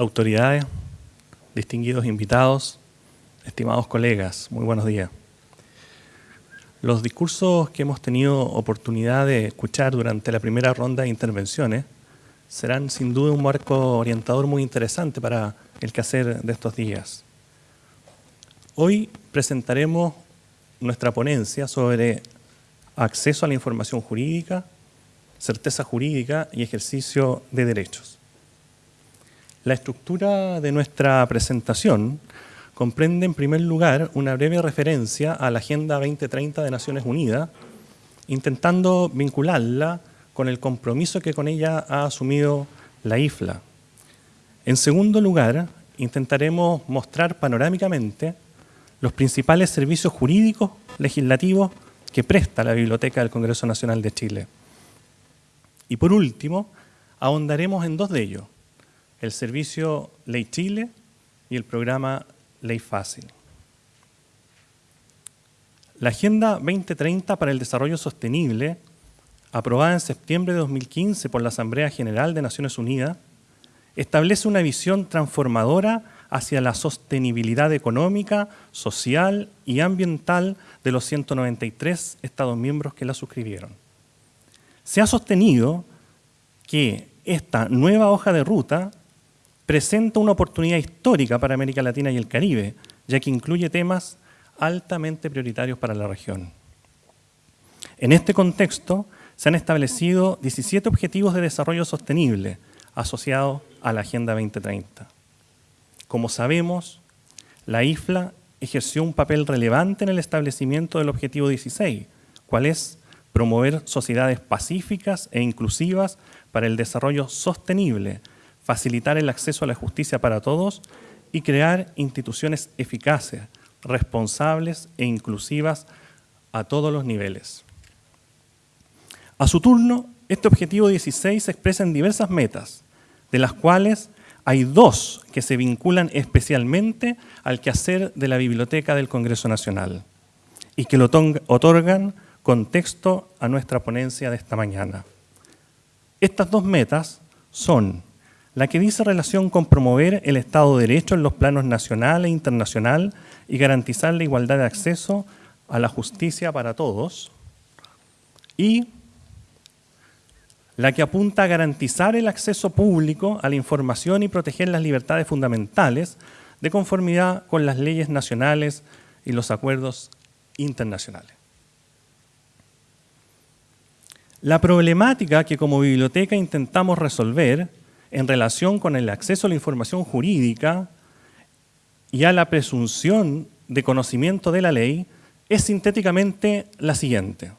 autoridades, distinguidos invitados, estimados colegas, muy buenos días. Los discursos que hemos tenido oportunidad de escuchar durante la primera ronda de intervenciones serán sin duda un marco orientador muy interesante para el quehacer de estos días. Hoy presentaremos nuestra ponencia sobre acceso a la información jurídica, certeza jurídica y ejercicio de derechos. La estructura de nuestra presentación comprende en primer lugar una breve referencia a la Agenda 2030 de Naciones Unidas, intentando vincularla con el compromiso que con ella ha asumido la IFLA. En segundo lugar, intentaremos mostrar panorámicamente los principales servicios jurídicos legislativos que presta la Biblioteca del Congreso Nacional de Chile. Y por último, ahondaremos en dos de ellos, el servicio Ley Chile y el programa Ley Fácil. La Agenda 2030 para el Desarrollo Sostenible, aprobada en septiembre de 2015 por la Asamblea General de Naciones Unidas, establece una visión transformadora hacia la sostenibilidad económica, social y ambiental de los 193 Estados miembros que la suscribieron. Se ha sostenido que esta nueva hoja de ruta presenta una oportunidad histórica para América Latina y el Caribe, ya que incluye temas altamente prioritarios para la región. En este contexto, se han establecido 17 Objetivos de Desarrollo Sostenible asociados a la Agenda 2030. Como sabemos, la IFLA ejerció un papel relevante en el establecimiento del Objetivo 16, cual es promover sociedades pacíficas e inclusivas para el desarrollo sostenible, facilitar el acceso a la justicia para todos y crear instituciones eficaces, responsables e inclusivas a todos los niveles. A su turno, este objetivo 16 se expresa en diversas metas, de las cuales hay dos que se vinculan especialmente al quehacer de la Biblioteca del Congreso Nacional y que lo otorgan contexto a nuestra ponencia de esta mañana. Estas dos metas son la que dice relación con promover el Estado de Derecho en los planos nacional e internacional y garantizar la igualdad de acceso a la justicia para todos, y la que apunta a garantizar el acceso público a la información y proteger las libertades fundamentales de conformidad con las leyes nacionales y los acuerdos internacionales. La problemática que como biblioteca intentamos resolver en relación con el acceso a la información jurídica y a la presunción de conocimiento de la ley es sintéticamente la siguiente.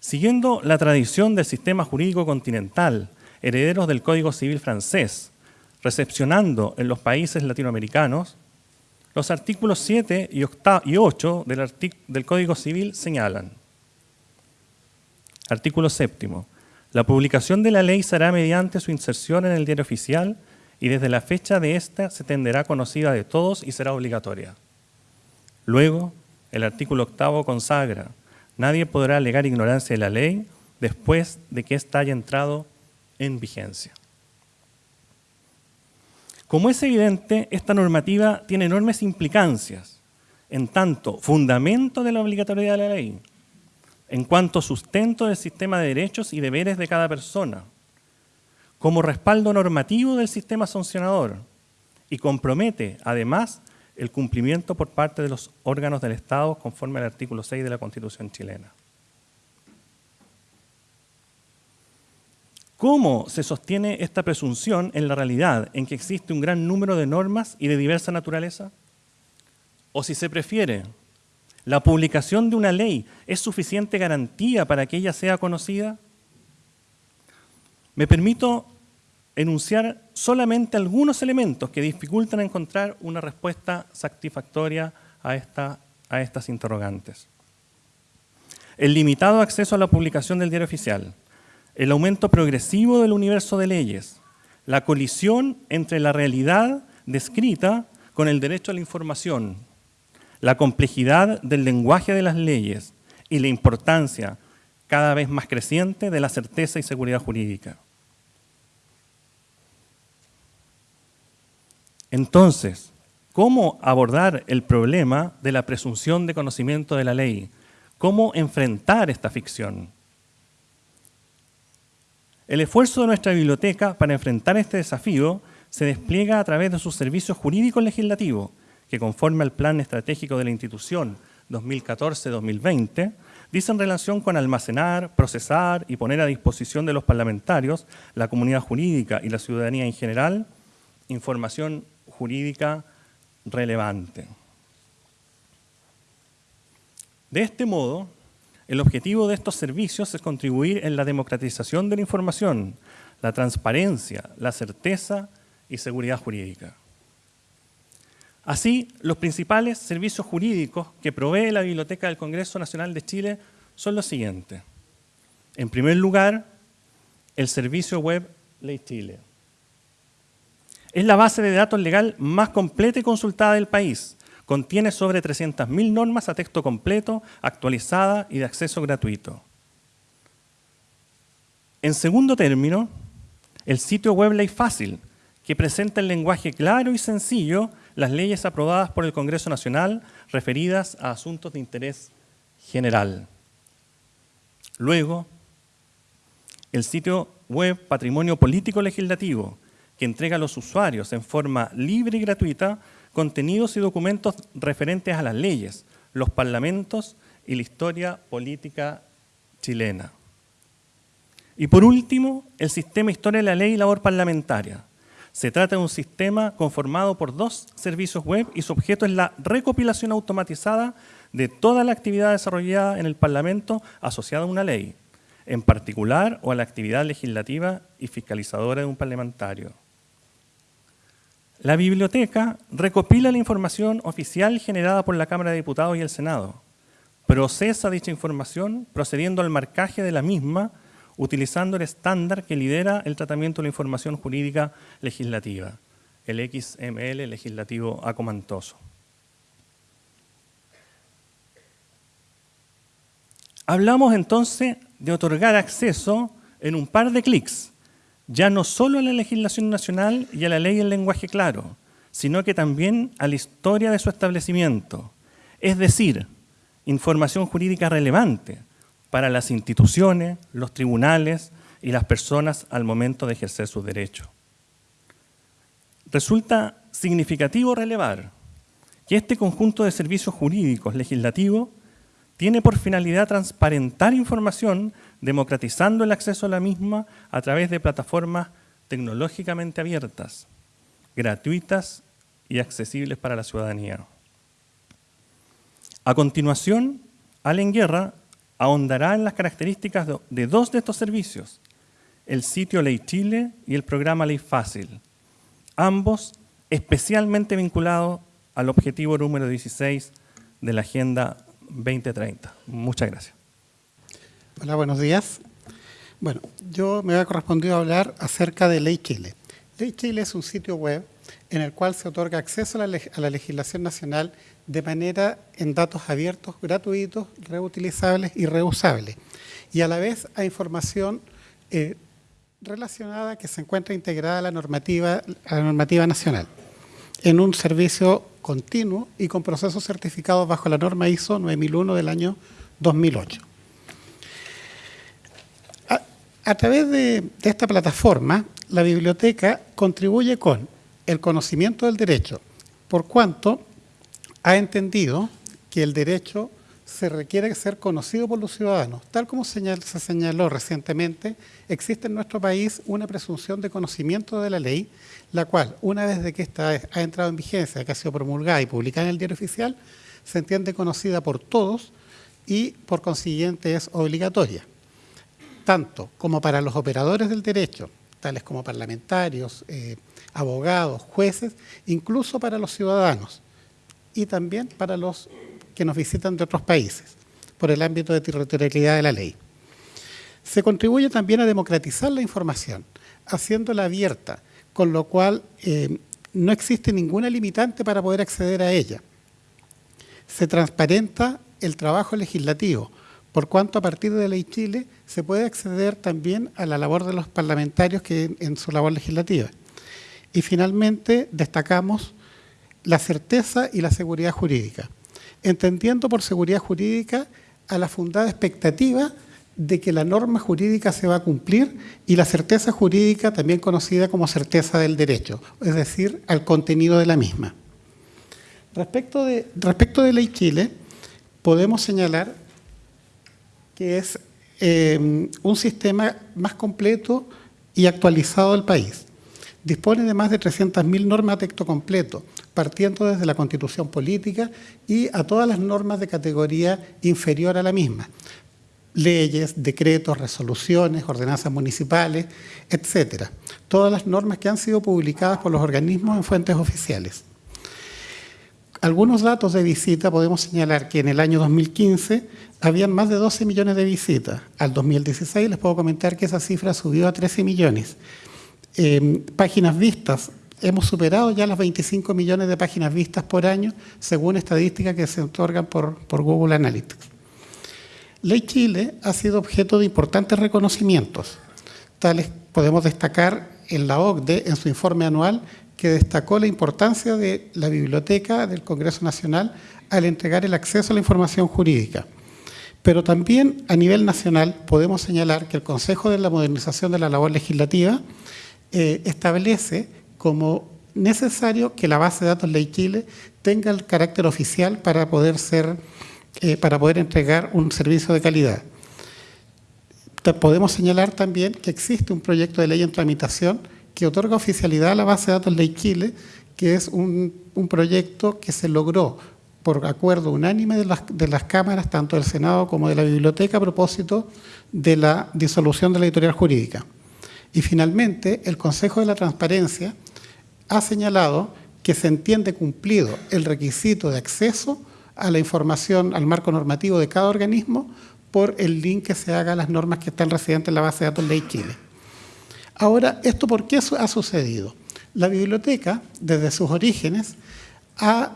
Siguiendo la tradición del sistema jurídico continental, herederos del Código Civil francés, recepcionando en los países latinoamericanos, los artículos 7 y 8 del, del Código Civil señalan. Artículo séptimo. La publicación de la ley será mediante su inserción en el diario oficial y desde la fecha de esta se tenderá conocida de todos y será obligatoria. Luego, el artículo octavo consagra, nadie podrá alegar ignorancia de la ley después de que ésta haya entrado en vigencia. Como es evidente, esta normativa tiene enormes implicancias, en tanto fundamento de la obligatoriedad de la ley, en cuanto sustento del sistema de derechos y deberes de cada persona, como respaldo normativo del sistema sancionador y compromete, además, el cumplimiento por parte de los órganos del Estado conforme al artículo 6 de la Constitución chilena. ¿Cómo se sostiene esta presunción en la realidad en que existe un gran número de normas y de diversa naturaleza? O si se prefiere, ¿La publicación de una ley es suficiente garantía para que ella sea conocida? Me permito enunciar solamente algunos elementos que dificultan encontrar una respuesta satisfactoria a, esta, a estas interrogantes. El limitado acceso a la publicación del diario oficial, el aumento progresivo del universo de leyes, la colisión entre la realidad descrita con el derecho a la información, la complejidad del lenguaje de las leyes y la importancia cada vez más creciente de la certeza y seguridad jurídica. Entonces, ¿cómo abordar el problema de la presunción de conocimiento de la ley? ¿Cómo enfrentar esta ficción? El esfuerzo de nuestra biblioteca para enfrentar este desafío se despliega a través de sus servicios jurídicos legislativos, que conforme al plan estratégico de la institución 2014-2020, dicen relación con almacenar, procesar y poner a disposición de los parlamentarios, la comunidad jurídica y la ciudadanía en general, información jurídica relevante. De este modo, el objetivo de estos servicios es contribuir en la democratización de la información, la transparencia, la certeza y seguridad jurídica. Así, los principales servicios jurídicos que provee la Biblioteca del Congreso Nacional de Chile son los siguientes. En primer lugar, el servicio web Ley Chile. Es la base de datos legal más completa y consultada del país. Contiene sobre 300.000 normas a texto completo, actualizada y de acceso gratuito. En segundo término, el sitio web Ley Fácil, que presenta en lenguaje claro y sencillo las leyes aprobadas por el Congreso Nacional referidas a asuntos de interés general. Luego, el sitio web Patrimonio Político Legislativo, que entrega a los usuarios en forma libre y gratuita contenidos y documentos referentes a las leyes, los parlamentos y la historia política chilena. Y por último, el sistema Historia de la Ley y Labor Parlamentaria, se trata de un sistema conformado por dos servicios web y su objeto es la recopilación automatizada de toda la actividad desarrollada en el Parlamento asociada a una ley, en particular o a la actividad legislativa y fiscalizadora de un parlamentario. La biblioteca recopila la información oficial generada por la Cámara de Diputados y el Senado, procesa dicha información procediendo al marcaje de la misma utilizando el estándar que lidera el tratamiento de la información jurídica legislativa, el XML legislativo acomantoso. Hablamos entonces de otorgar acceso en un par de clics, ya no solo a la legislación nacional y a la ley en lenguaje claro, sino que también a la historia de su establecimiento, es decir, información jurídica relevante, para las instituciones, los tribunales y las personas al momento de ejercer sus derechos. Resulta significativo relevar que este conjunto de servicios jurídicos legislativos tiene por finalidad transparentar información democratizando el acceso a la misma a través de plataformas tecnológicamente abiertas, gratuitas y accesibles para la ciudadanía. A continuación, Allen Guerra ahondará en las características de dos de estos servicios, el sitio Ley Chile y el programa Ley Fácil, ambos especialmente vinculados al objetivo número 16 de la Agenda 2030. Muchas gracias. Hola, buenos días. Bueno, yo me había correspondido hablar acerca de Ley Chile. Ley Chile es un sitio web en el cual se otorga acceso a la, legislación nacional de manera en datos abiertos, gratuitos, reutilizables y reusables. Y a la vez a información eh, relacionada que se encuentra integrada a la, normativa, a la normativa nacional en un servicio continuo y con procesos certificados bajo la norma ISO 9001 del año 2008. A, través de esta plataforma, la biblioteca contribuye con el conocimiento del derecho, por cuanto ha entendido que el derecho se requiere ser conocido por los ciudadanos. Tal como se señaló recientemente, existe en nuestro país una presunción de conocimiento de la ley, la cual, una vez de que esta ha entrado en vigencia, que ha sido promulgada y publicada en el diario oficial, se entiende conocida por todos y, por consiguiente, es obligatoria, tanto como para los operadores del derecho, como parlamentarios, eh, abogados, jueces, incluso para los ciudadanos y también para los que nos visitan de otros países, por el ámbito de territorialidad de la ley. Se contribuye también a democratizar la información, haciéndola abierta, con lo cual eh, no existe ninguna limitante para poder acceder a ella. Se transparenta el trabajo legislativo, por cuanto a partir de Ley Chile se puede acceder también a la labor de los parlamentarios que en su labor legislativa. Y finalmente destacamos la certeza y la seguridad jurídica, entendiendo por seguridad jurídica a la fundada expectativa de que la norma jurídica se va a cumplir y la certeza jurídica también conocida como certeza del derecho, es decir, al contenido de la misma. Respecto de, respecto de Ley Chile, podemos señalar que es eh, un sistema más completo y actualizado del país. Dispone de más de 300.000 normas de texto completo, partiendo desde la Constitución Política y a todas las normas de categoría inferior a la misma, leyes, decretos, resoluciones, ordenanzas municipales, etcétera. Todas las normas que han sido publicadas por los organismos en fuentes oficiales. Algunos datos de visita podemos señalar que en el año 2015 habían más de 12 millones de visitas. Al 2016 les puedo comentar que esa cifra subió a 13 millones. Eh, páginas vistas, hemos superado ya las 25 millones de páginas vistas por año, según estadísticas que se otorgan por, por Google Analytics. Ley Chile ha sido objeto de importantes reconocimientos. Tales podemos destacar en la OCDE, en su informe anual, que destacó la importancia de la biblioteca del Congreso Nacional al entregar el acceso a la información jurídica. Pero también a nivel nacional podemos señalar que el Consejo de la Modernización de la Labor Legislativa eh, establece como necesario que la base de datos Ley Chile tenga el carácter oficial para poder ser eh, para poder entregar un servicio de calidad. Podemos señalar también que existe un proyecto de ley en tramitación que otorga oficialidad a la base de datos Ley Chile, que es un, proyecto que se logró por acuerdo unánime de las, de las, cámaras, tanto del Senado como de la Biblioteca, a propósito de la disolución de la editorial jurídica. Y finalmente, el Consejo de la Transparencia ha señalado que se entiende cumplido el requisito de acceso a la información, al marco normativo de cada organismo por el link que se haga a las normas que están residentes en la base de datos Ley Chile. Ahora, ¿esto por qué ha sucedido? La biblioteca, desde sus orígenes, ha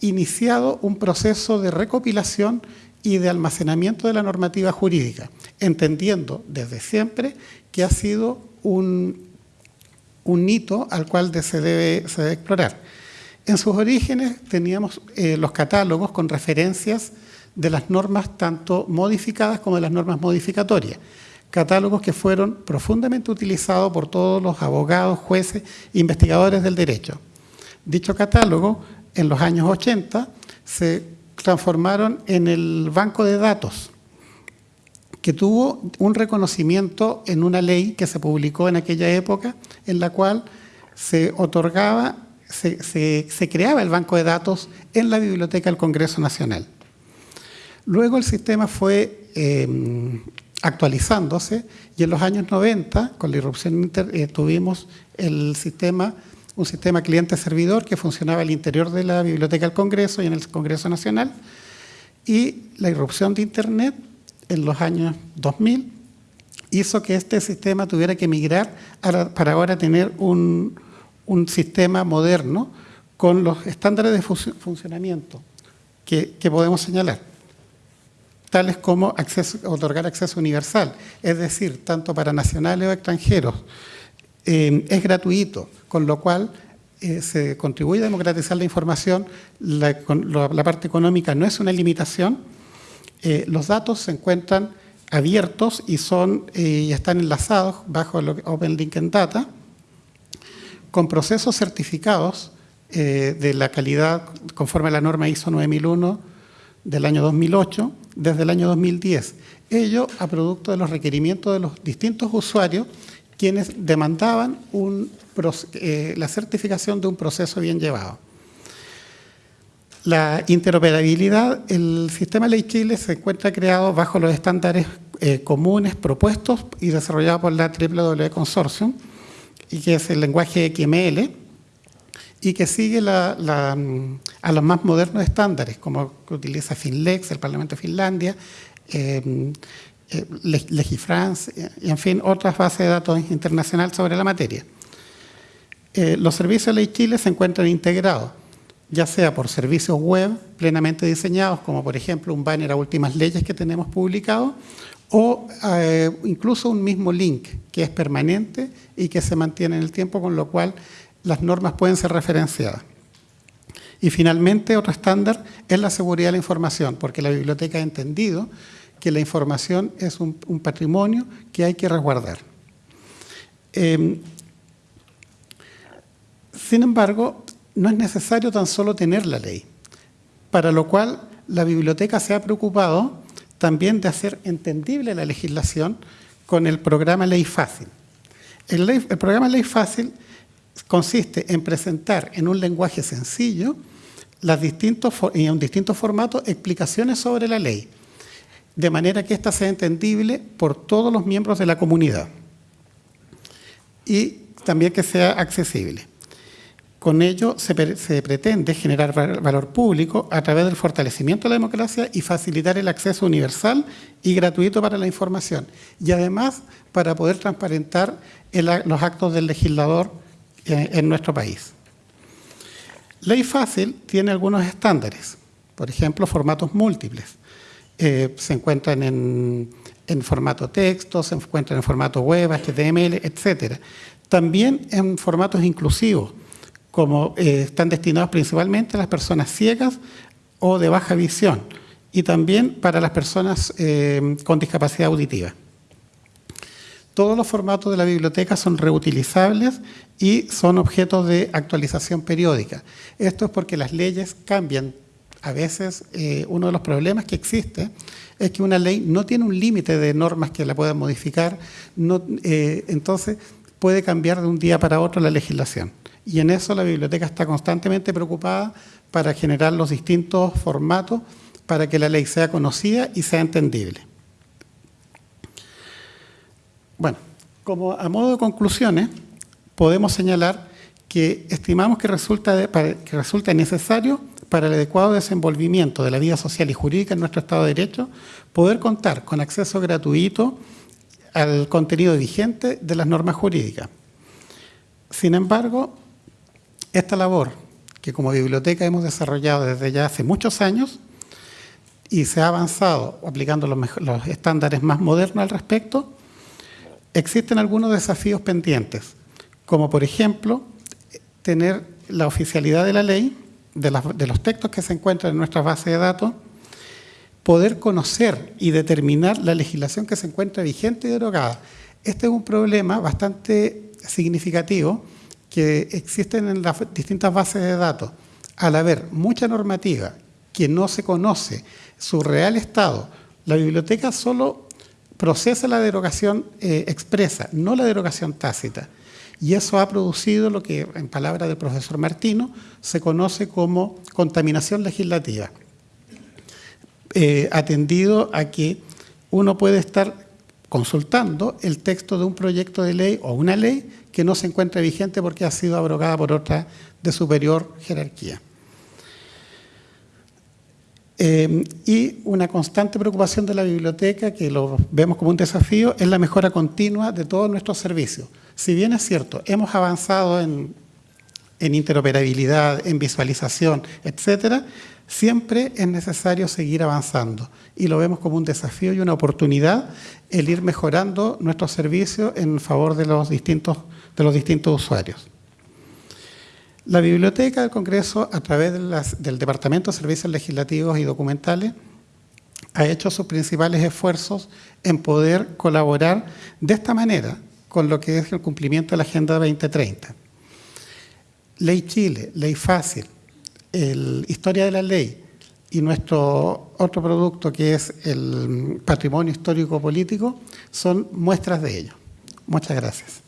iniciado un proceso de recopilación y de almacenamiento de la normativa jurídica, entendiendo desde siempre que ha sido un, hito al cual se debe, se debe explorar. En sus orígenes teníamos eh, los catálogos con referencias de las normas tanto modificadas como de las normas modificatorias. Catálogos que fueron profundamente utilizados por todos los abogados, jueces investigadores del derecho. Dicho catálogo, en los años 80, se transformaron en el banco de datos, que tuvo un reconocimiento en una ley que se publicó en aquella época, en la cual se otorgaba se, creaba el banco de datos en la biblioteca del Congreso Nacional. Luego el sistema fue em, actualizándose y en los años 90, con la irrupción eh, tuvimos el sistema, un sistema cliente-servidor que funcionaba al interior de la biblioteca del Congreso y en el Congreso Nacional, y la irrupción de Internet en los años 2000 hizo que este sistema tuviera que migrar para ahora tener un sistema moderno con los estándares de funcionamiento que, podemos señalar, tales como otorgar acceso universal, es decir, tanto para nacionales o extranjeros, eh, es gratuito, con lo cual eh, se contribuye a democratizar la información, la, parte económica no es una limitación, eh, los datos se encuentran abiertos y, son, y están enlazados bajo Open Link en Data, con procesos certificados de la calidad conforme a la norma ISO 9001 del año 2008, desde el año 2010. Ello a producto de los requerimientos de los distintos usuarios quienes demandaban eh, la certificación de un proceso bien llevado. La interoperabilidad, el sistema Ley Chile se encuentra creado bajo los estándares eh, comunes propuestos y desarrollados por la WW Consortium, y que es el lenguaje XML, y que sigue a los más modernos estándares, como utiliza Finlex, el Parlamento de Finlandia, eh, eh, Legifrance, y en fin, otras bases de datos internacionales sobre la materia. Eh, los servicios de Ley Chile se encuentran integrados, ya sea por servicios web plenamente diseñados, como por ejemplo un banner a últimas leyes que tenemos publicado, o incluso un mismo link que es permanente y que se mantiene en el tiempo, con lo cual las normas pueden ser referenciadas. Y finalmente, otro estándar es la seguridad de la información, porque la biblioteca ha entendido que la información es un, patrimonio que hay que resguardar. Em, sin embargo, no es necesario tan solo tener la ley, para lo cual la biblioteca se ha preocupado también de hacer entendible la legislación con el programa Ley Fácil. El, el programa Ley Fácil consiste en presentar en un lenguaje sencillo distintos, en distintos formatos explicaciones sobre la ley, de manera que ésta sea entendible por todos los miembros de la comunidad y también que sea accesible. Con ello se, pretende generar valor público a través del fortalecimiento de la democracia y facilitar el acceso universal y gratuito para la información. Y además para poder transparentar los actos del legislador en nuestro país. Ley Fácil tiene algunos estándares, por ejemplo, formatos múltiples. Eh, se encuentran en, formato texto, se encuentran en formato web, HTML, etc. También en formatos inclusivos, como eh, están destinados principalmente a las personas ciegas o de baja visión, y también para las personas eh, con discapacidad auditiva. Todos los formatos de la biblioteca son reutilizables y son objetos de actualización periódica. Esto es porque las leyes cambian. A veces eh, uno de los problemas que existe es que una ley no tiene un límite de normas que la puedan modificar, eh, entonces puede cambiar de un día para otro la legislación. Y en eso la biblioteca está constantemente preocupada para generar los distintos formatos para que la ley sea conocida y sea entendible. Bueno, como a modo de conclusiones, podemos señalar que estimamos que resulta, necesario para el adecuado desenvolvimiento de la vida social y jurídica en nuestro Estado de Derecho poder contar con acceso gratuito al contenido vigente de las normas jurídicas. Sin embargo, esta labor que como biblioteca hemos desarrollado desde ya hace muchos años y se ha avanzado aplicando los estándares más modernos al respecto, Existen algunos desafíos pendientes, como por ejemplo, tener la oficialidad de la ley, de, los textos que se encuentran en nuestra base de datos, poder conocer y determinar la legislación que se encuentra vigente y derogada. Este es un problema bastante significativo que existen en las distintas bases de datos. Al haber mucha normativa que no se conoce su real estado, la biblioteca solo procesa la derogación eh, expresa, no la derogación tácita. Y eso ha producido lo que, en palabras del profesor Martino, se conoce como contaminación legislativa. Eh, atendido a que uno puede estar consultando el texto de un proyecto de ley o una ley que no se encuentra vigente porque ha sido abrogada por otra de superior jerarquía. Eh, y una constante preocupación de la biblioteca, que lo vemos como un desafío, es la mejora continua de todos nuestros servicios. Si bien es cierto, hemos avanzado en, interoperabilidad, en visualización, etcétera, siempre es necesario seguir avanzando y lo vemos como un desafío y una oportunidad el ir mejorando nuestros servicios en favor de los distintos, de los distintos usuarios. La Biblioteca del Congreso, a través del Departamento de Servicios Legislativos y Documentales, ha hecho sus principales esfuerzos en poder colaborar de esta manera con lo que es el cumplimiento de la Agenda 2030. Ley Chile, Ley Fácil, el Historia de la Ley y nuestro otro producto que es el Patrimonio Histórico Político son muestras de ello. Muchas gracias.